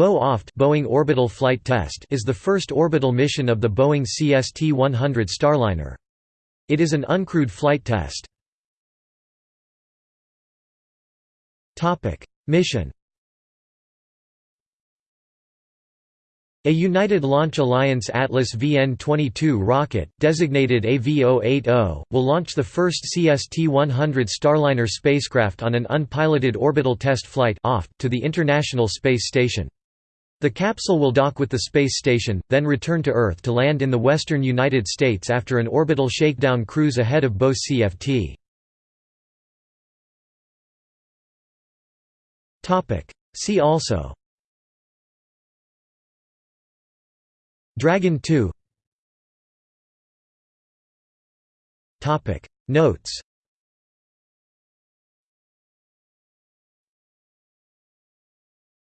Boe-OFT Boeing Orbital Flight Test is the first orbital mission of the Boeing CST-100 Starliner. It is an uncrewed flight test. Mission A United Launch Alliance Atlas VN-22 rocket, designated AV-080, will launch the first CST-100 Starliner spacecraft on an unpiloted orbital test flight to the International Space Station. The capsule will dock with the space station, then return to Earth to land in the western United States after an orbital shakedown cruise ahead of BOS CFT. See also. Dragon 2 Notes